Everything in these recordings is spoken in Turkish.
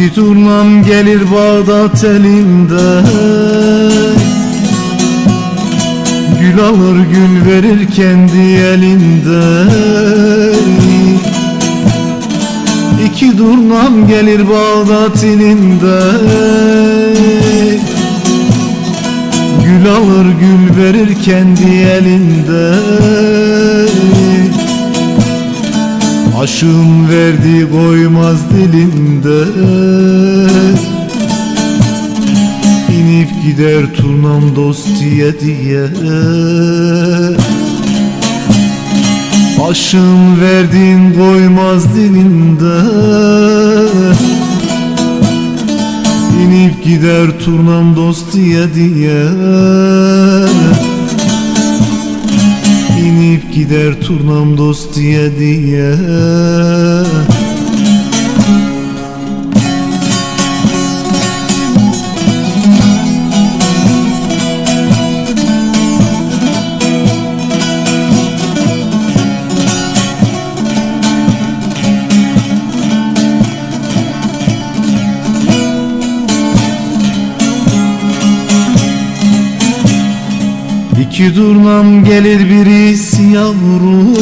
İki turnam gelir Bağdat elinde. Gül alır gül verir kendi elinde. İki turnam gelir Bağdat ilinde Gül alır gül verir kendi elinde Aşığın verdiği koymaz dilinde. İnip gider turnam dost diye. Diye Aşığın verdiğin koymaz dilinde. İnip gider turnam dost diye diye gider turnam dost diye diye İki durnam gelir birisi yavrum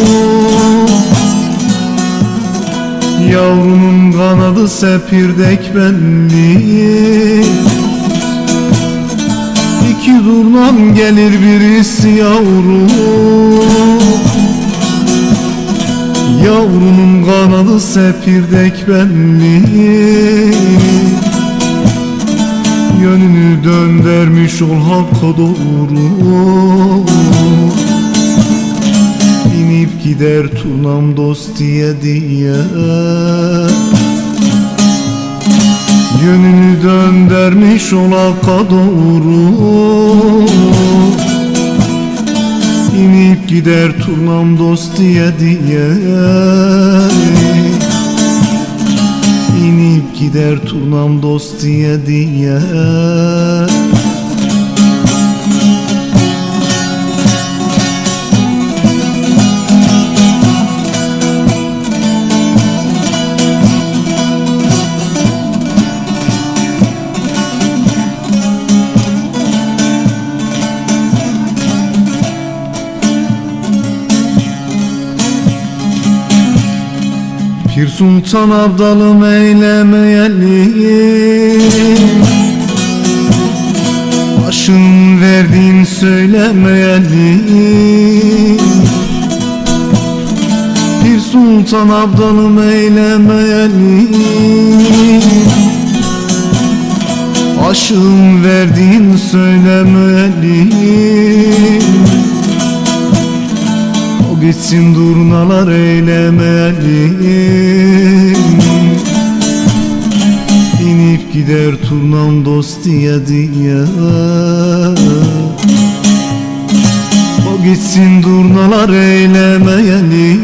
Yavrunun kanadı sepirdek belli. İki durnam gelir birisi yavrum Yavrunun kanadı sepirdek belli Yönünü döndürmüş ol hakka doğru. İnip gider turnam dost diye diye. Yönünü döndürmüş ol hakka doğru. İnip gider turnam dost diye diye gider turnam dost diye diye Pir Sultan Abdalım eylemeyeli Başın verdiğin söylemeyeli Pir Sultan Abdalım eylemeyeli Aşığın verdiğin söylemeyeli o gitsin durnalar eylemeli İnip gider turnam dost diye diye. O gitsin durnalar eylemeli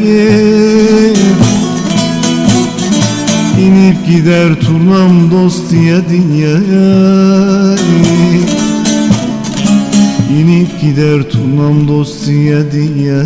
İnip gider turnam dost diye diye İnip gider turnam dost diye diye